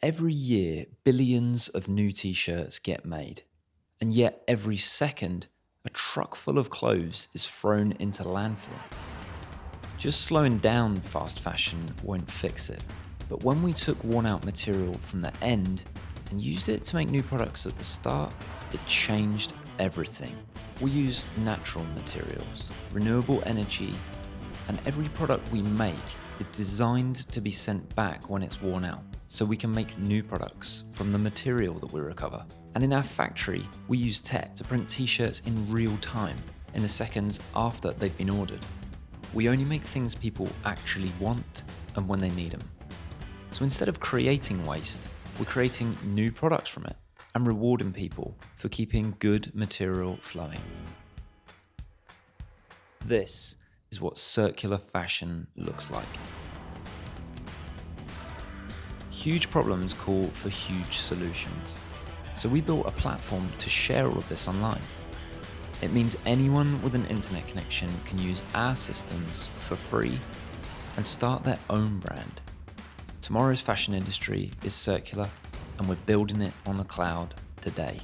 Every year, billions of new t shirts get made, and yet every second, a truck full of clothes is thrown into landfill. Just slowing down fast fashion won't fix it, but when we took worn out material from the end and used it to make new products at the start, it changed everything. We use natural materials, renewable energy, and every product we make is designed to be sent back when it's worn out so we can make new products from the material that we recover. And in our factory, we use tech to print t-shirts in real time, in the seconds after they've been ordered. We only make things people actually want and when they need them. So instead of creating waste, we're creating new products from it and rewarding people for keeping good material flowing. This is what circular fashion looks like. Huge problems call for huge solutions. So we built a platform to share all of this online. It means anyone with an internet connection can use our systems for free and start their own brand. Tomorrow's fashion industry is circular and we're building it on the cloud today.